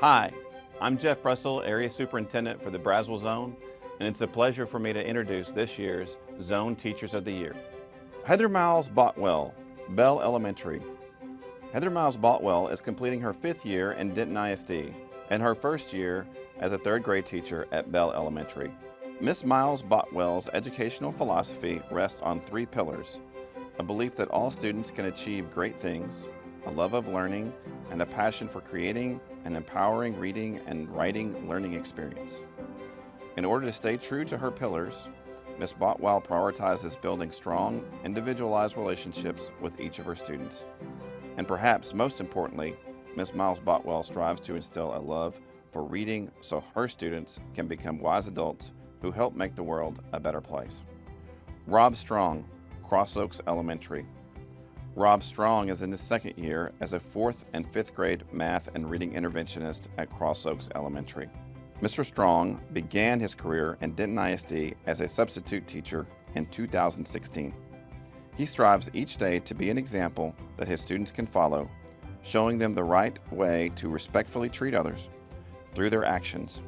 Hi, I'm Jeff Russell, Area Superintendent for the Braswell Zone, and it's a pleasure for me to introduce this year's Zone Teachers of the Year. Heather Miles Botwell, Bell Elementary. Heather Miles Botwell is completing her fifth year in Denton ISD and her first year as a third grade teacher at Bell Elementary. Miss Miles Botwell's educational philosophy rests on three pillars, a belief that all students can achieve great things, a love of learning, and a passion for creating an empowering reading and writing learning experience. In order to stay true to her pillars, Ms. Botwell prioritizes building strong, individualized relationships with each of her students. And perhaps most importantly, Ms. Miles Botwell strives to instill a love for reading so her students can become wise adults who help make the world a better place. Rob Strong, Cross Oaks Elementary. Rob Strong is in his second year as a fourth and fifth grade math and reading interventionist at Cross Oaks Elementary. Mr. Strong began his career in Denton ISD as a substitute teacher in 2016. He strives each day to be an example that his students can follow, showing them the right way to respectfully treat others through their actions.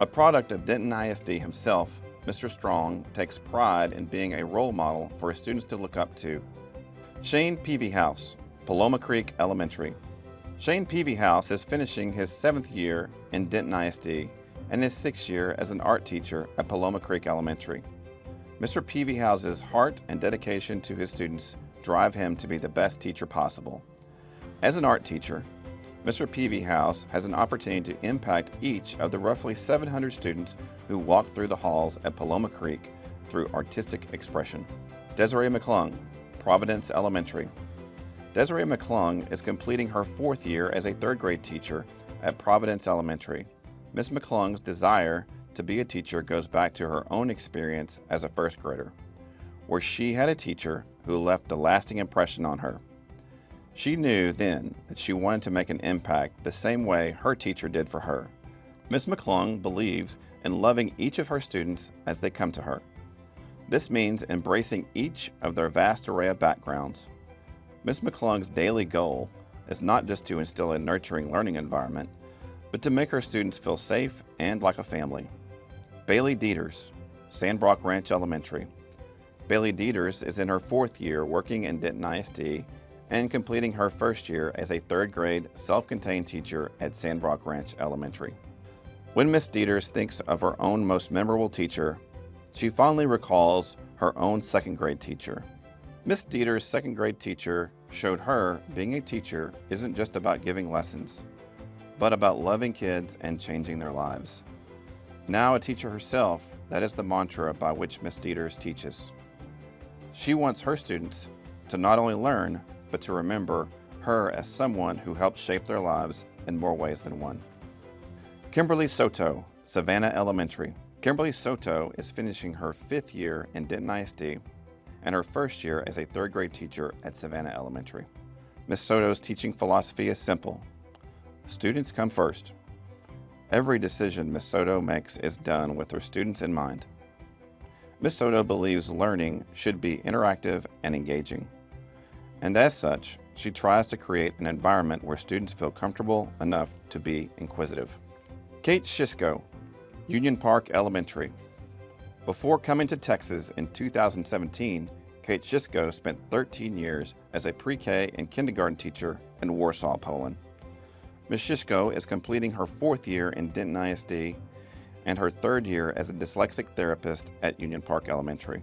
A product of Denton ISD himself, Mr. Strong takes pride in being a role model for his students to look up to Shane Peavyhouse, Paloma Creek Elementary. Shane Peavyhouse is finishing his seventh year in Denton ISD and his sixth year as an art teacher at Paloma Creek Elementary. Mr. Peavyhouse's heart and dedication to his students drive him to be the best teacher possible. As an art teacher, Mr. Peavyhouse has an opportunity to impact each of the roughly 700 students who walk through the halls at Paloma Creek through artistic expression. Desiree McClung, Providence Elementary. Desiree McClung is completing her fourth year as a third grade teacher at Providence Elementary. Ms. McClung's desire to be a teacher goes back to her own experience as a first grader, where she had a teacher who left a lasting impression on her. She knew then that she wanted to make an impact the same way her teacher did for her. Ms. McClung believes in loving each of her students as they come to her. This means embracing each of their vast array of backgrounds. Ms. McClung's daily goal is not just to instill a nurturing learning environment, but to make her students feel safe and like a family. Bailey Dieters, Sandbrock Ranch Elementary. Bailey Dieters is in her fourth year working in Denton ISD and completing her first year as a third grade self-contained teacher at Sandbrock Ranch Elementary. When Miss Dieters thinks of her own most memorable teacher, she fondly recalls her own second grade teacher. Miss Dieters' second grade teacher showed her being a teacher isn't just about giving lessons, but about loving kids and changing their lives. Now a teacher herself, that is the mantra by which Miss Dieters teaches. She wants her students to not only learn, but to remember her as someone who helped shape their lives in more ways than one. Kimberly Soto, Savannah Elementary. Kimberly Soto is finishing her fifth year in Denton ISD and her first year as a third grade teacher at Savannah Elementary. Ms. Soto's teaching philosophy is simple. Students come first. Every decision Ms. Soto makes is done with her students in mind. Ms. Soto believes learning should be interactive and engaging. And as such, she tries to create an environment where students feel comfortable enough to be inquisitive. Kate Shishko, Union Park Elementary. Before coming to Texas in 2017, Kate Shishko spent 13 years as a pre-K and kindergarten teacher in Warsaw, Poland. Ms. Shishko is completing her fourth year in Denton ISD and her third year as a dyslexic therapist at Union Park Elementary.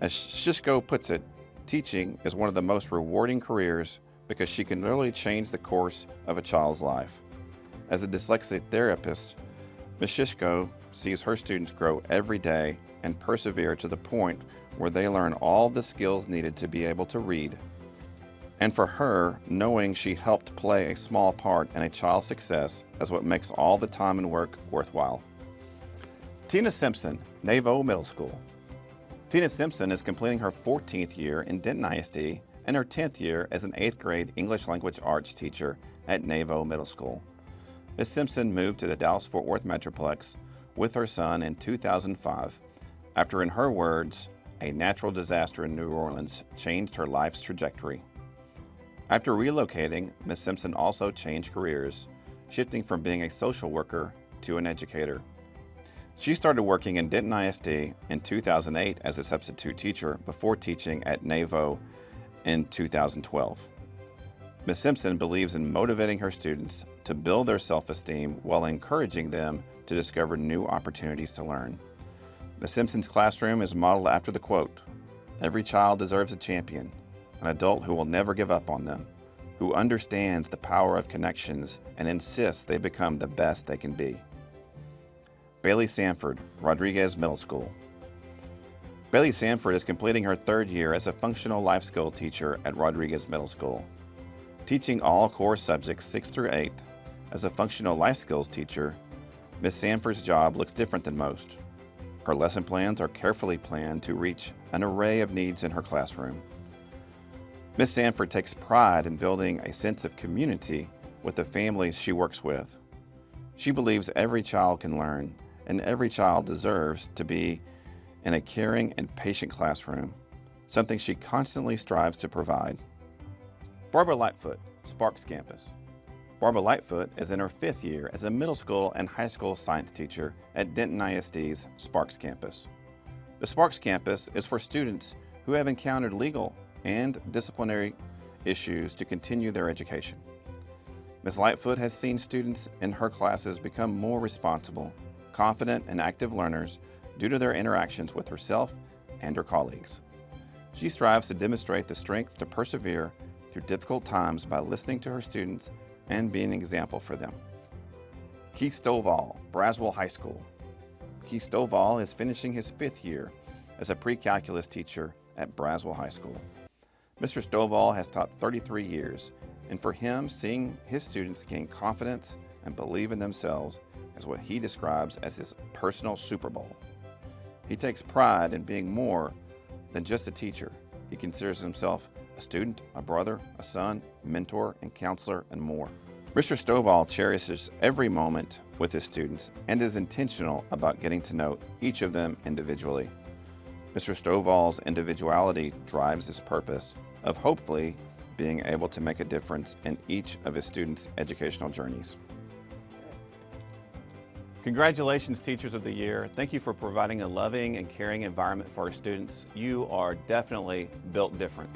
As Shishko puts it, teaching is one of the most rewarding careers because she can literally change the course of a child's life. As a dyslexic therapist, Ms. Shishko sees her students grow every day and persevere to the point where they learn all the skills needed to be able to read, and for her, knowing she helped play a small part in a child's success is what makes all the time and work worthwhile. Tina Simpson, Navo Middle School. Tina Simpson is completing her 14th year in Denton ISD and her 10th year as an 8th grade English language arts teacher at Navo Middle School. Ms. Simpson moved to the Dallas-Fort Worth Metroplex with her son in 2005 after, in her words, a natural disaster in New Orleans changed her life's trajectory. After relocating, Ms. Simpson also changed careers, shifting from being a social worker to an educator. She started working in Denton ISD in 2008 as a substitute teacher before teaching at NAVO in 2012. Ms. Simpson believes in motivating her students to build their self-esteem while encouraging them to discover new opportunities to learn. The Simpson's classroom is modeled after the quote, Every child deserves a champion, an adult who will never give up on them, who understands the power of connections and insists they become the best they can be. Bailey Sanford, Rodriguez Middle School. Bailey Sanford is completing her third year as a functional life skill teacher at Rodriguez Middle School. Teaching all core subjects 6 through 8, as a functional life skills teacher, Ms. Sanford's job looks different than most. Her lesson plans are carefully planned to reach an array of needs in her classroom. Ms. Sanford takes pride in building a sense of community with the families she works with. She believes every child can learn and every child deserves to be in a caring and patient classroom, something she constantly strives to provide. Barbara Lightfoot, Sparks Campus. Barbara Lightfoot is in her fifth year as a middle school and high school science teacher at Denton ISD's Sparks Campus. The Sparks Campus is for students who have encountered legal and disciplinary issues to continue their education. Ms. Lightfoot has seen students in her classes become more responsible, confident, and active learners due to their interactions with herself and her colleagues. She strives to demonstrate the strength to persevere through difficult times by listening to her students and be an example for them. Keith Stovall, Braswell High School. Keith Stovall is finishing his fifth year as a pre-calculus teacher at Braswell High School. Mr. Stovall has taught 33 years, and for him, seeing his students gain confidence and believe in themselves is what he describes as his personal Super Bowl. He takes pride in being more than just a teacher. He considers himself a student, a brother, a son, mentor, and counselor, and more. Mr. Stovall cherishes every moment with his students and is intentional about getting to know each of them individually. Mr. Stovall's individuality drives his purpose of hopefully being able to make a difference in each of his students' educational journeys. Congratulations, Teachers of the Year. Thank you for providing a loving and caring environment for our students. You are definitely built different.